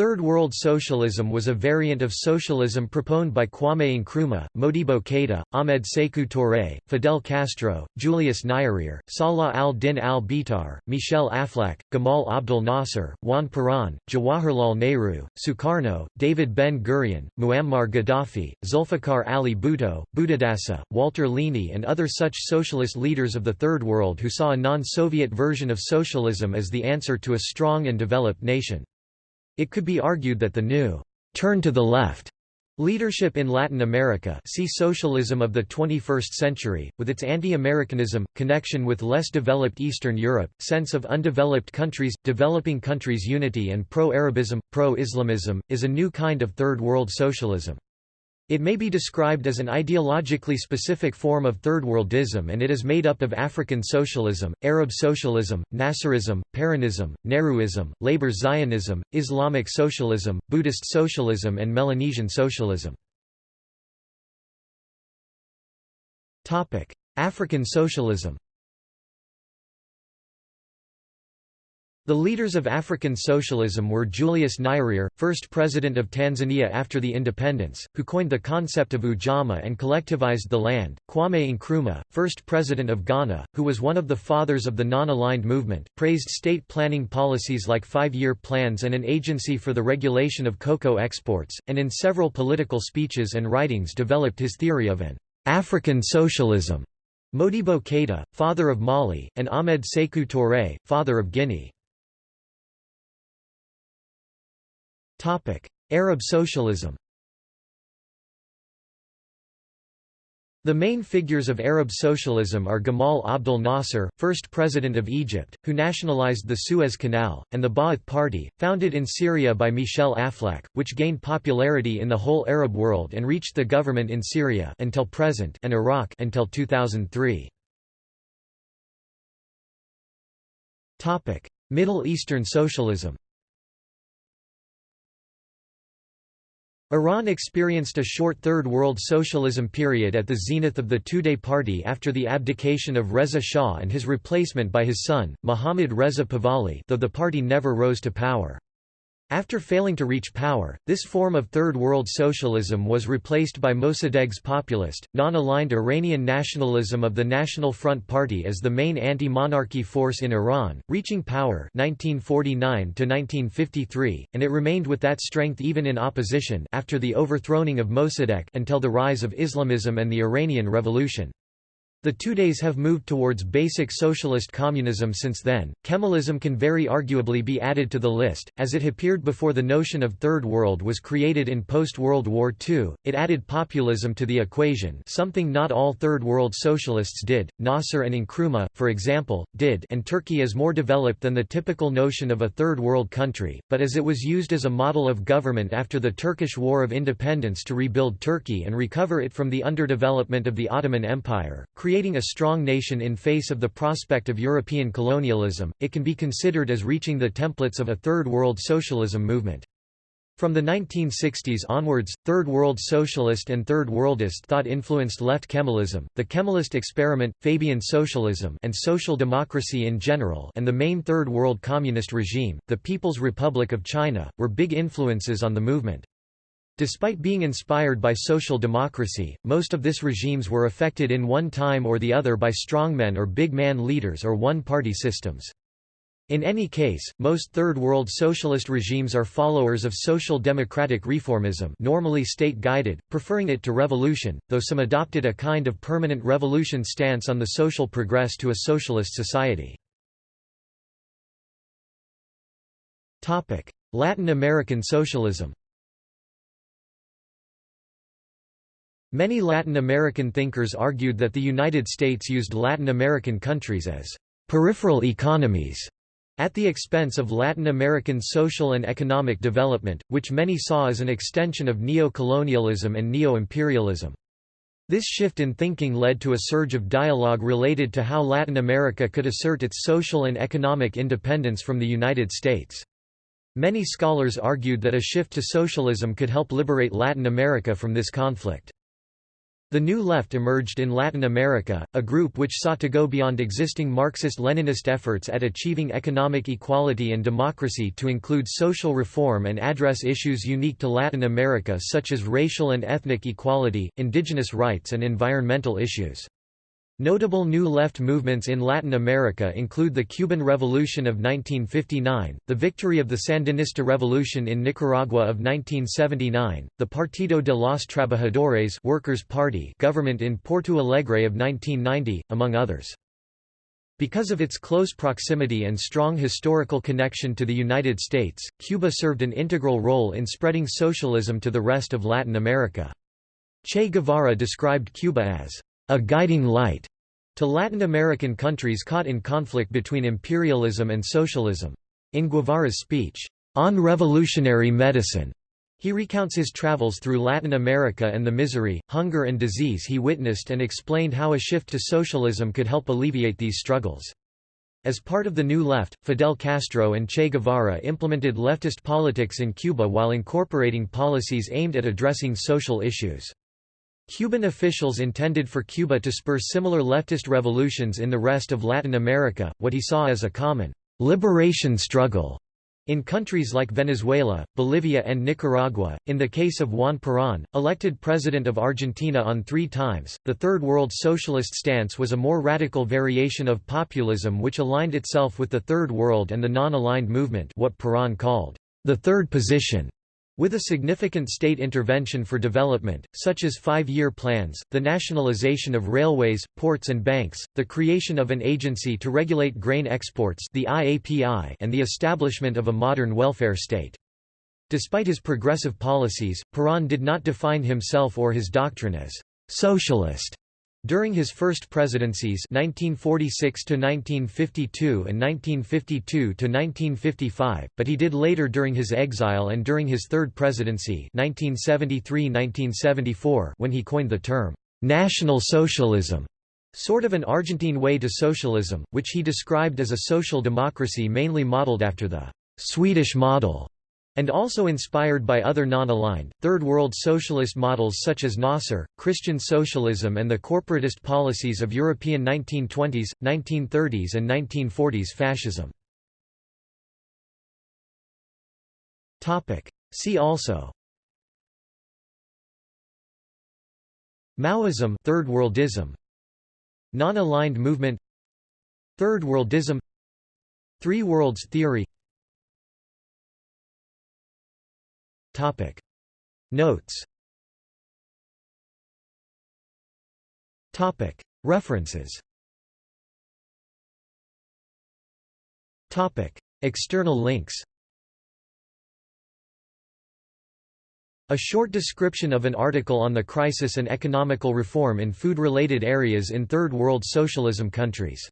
Third World Socialism was a variant of socialism proponed by Kwame Nkrumah, Modibo Keïta, Ahmed Sékou Touré, Fidel Castro, Julius Nyerere, Salah al-Din al-Bitar, Michel Aflaq, Gamal Abdel Nasser, Juan Perón, Jawaharlal Nehru, Sukarno, David Ben-Gurion, Muammar Gaddafi, Zulfikar Ali Bhutto, Buddhadasa, Walter Lini and other such socialist leaders of the Third World who saw a non-Soviet version of socialism as the answer to a strong and developed nation. It could be argued that the new turn to the left Leadership in Latin America see Socialism of the 21st century, with its anti-Americanism, connection with less developed Eastern Europe, sense of undeveloped countries, developing countries unity and pro-Arabism, pro-Islamism, is a new kind of Third World Socialism. It may be described as an ideologically specific form of Third Worldism and it is made up of African socialism, Arab socialism, Nasserism, Peronism, Nehruism, Labour Zionism, Islamic socialism, Buddhist socialism and Melanesian socialism. African socialism The leaders of African socialism were Julius Nyerere, first president of Tanzania after the independence, who coined the concept of ujamaa and collectivized the land, Kwame Nkrumah, first president of Ghana, who was one of the fathers of the non-aligned movement, praised state planning policies like five-year plans and an agency for the regulation of cocoa exports, and in several political speeches and writings developed his theory of an African socialism. Modibo Keïta, father of Mali, and Ahmed Sékou Touré, father of Guinea. Arab socialism. The main figures of Arab socialism are Gamal Abdel Nasser, first president of Egypt, who nationalized the Suez Canal, and the Ba'ath Party, founded in Syria by Michel Aflaq, which gained popularity in the whole Arab world and reached the government in Syria until present and Iraq until 2003. Middle Eastern socialism Iran experienced a short Third World Socialism period at the zenith of the Tudeh party after the abdication of Reza Shah and his replacement by his son, Mohammad Reza Pahlavi though the party never rose to power. After failing to reach power, this form of Third World Socialism was replaced by Mossadegh's populist, non-aligned Iranian nationalism of the National Front Party as the main anti-monarchy force in Iran, reaching power 1949 and it remained with that strength even in opposition after the overthrowing of Mossadegh until the rise of Islamism and the Iranian Revolution. The two days have moved towards basic socialist communism since then. Kemalism can very arguably be added to the list, as it appeared before the notion of Third World was created in post-World War II. It added populism to the equation, something not all Third World socialists did. Nasser and Nkrumah, for example, did, and Turkey is more developed than the typical notion of a Third World country, but as it was used as a model of government after the Turkish War of Independence to rebuild Turkey and recover it from the underdevelopment of the Ottoman Empire, creating a strong nation in face of the prospect of European colonialism, it can be considered as reaching the templates of a Third World Socialism movement. From the 1960s onwards, Third World Socialist and Third Worldist thought influenced left Kemalism, the Kemalist experiment, Fabian socialism and social democracy in general and the main Third World Communist regime, the People's Republic of China, were big influences on the movement. Despite being inspired by social democracy, most of this regimes were affected in one time or the other by strongmen or big man leaders or one-party systems. In any case, most Third World socialist regimes are followers of social democratic reformism normally state-guided, preferring it to revolution, though some adopted a kind of permanent revolution stance on the social progress to a socialist society. Latin American socialism Many Latin American thinkers argued that the United States used Latin American countries as peripheral economies at the expense of Latin American social and economic development, which many saw as an extension of neo-colonialism and neo-imperialism. This shift in thinking led to a surge of dialogue related to how Latin America could assert its social and economic independence from the United States. Many scholars argued that a shift to socialism could help liberate Latin America from this conflict. The New Left emerged in Latin America, a group which sought to go beyond existing Marxist-Leninist efforts at achieving economic equality and democracy to include social reform and address issues unique to Latin America such as racial and ethnic equality, indigenous rights and environmental issues. Notable New Left movements in Latin America include the Cuban Revolution of 1959, the victory of the Sandinista Revolution in Nicaragua of 1979, the Partido de los Trabajadores Workers' Party government in Porto Alegre of 1990, among others. Because of its close proximity and strong historical connection to the United States, Cuba served an integral role in spreading socialism to the rest of Latin America. Che Guevara described Cuba as a guiding light to Latin American countries caught in conflict between imperialism and socialism. In Guevara's speech, On Revolutionary Medicine, he recounts his travels through Latin America and the misery, hunger and disease he witnessed and explained how a shift to socialism could help alleviate these struggles. As part of the New Left, Fidel Castro and Che Guevara implemented leftist politics in Cuba while incorporating policies aimed at addressing social issues. Cuban officials intended for Cuba to spur similar leftist revolutions in the rest of Latin America, what he saw as a common liberation struggle in countries like Venezuela, Bolivia and Nicaragua, in the case of Juan Perón, elected president of Argentina on three times, the Third World Socialist stance was a more radical variation of populism which aligned itself with the Third World and the non-aligned movement what Perón called the Third Position. With a significant state intervention for development, such as five-year plans, the nationalization of railways, ports and banks, the creation of an agency to regulate grain exports the IAPI and the establishment of a modern welfare state. Despite his progressive policies, Perón did not define himself or his doctrine as «socialist», during his first presidencies 1946 1952 and 1952 1955, but he did later during his exile and during his third presidency 1973-1974 when he coined the term national socialism, sort of an Argentine way to socialism, which he described as a social democracy mainly modeled after the Swedish model and also inspired by other non-aligned, Third World socialist models such as Nasser, Christian socialism and the corporatist policies of European 1920s, 1930s and 1940s fascism. See also Maoism Third Worldism. Non-aligned movement Third Worldism. Three Worlds theory Topic. Notes. Topic. References. Topic. External links. A short description of an article on the crisis and economical reform in food-related areas in Third World Socialism countries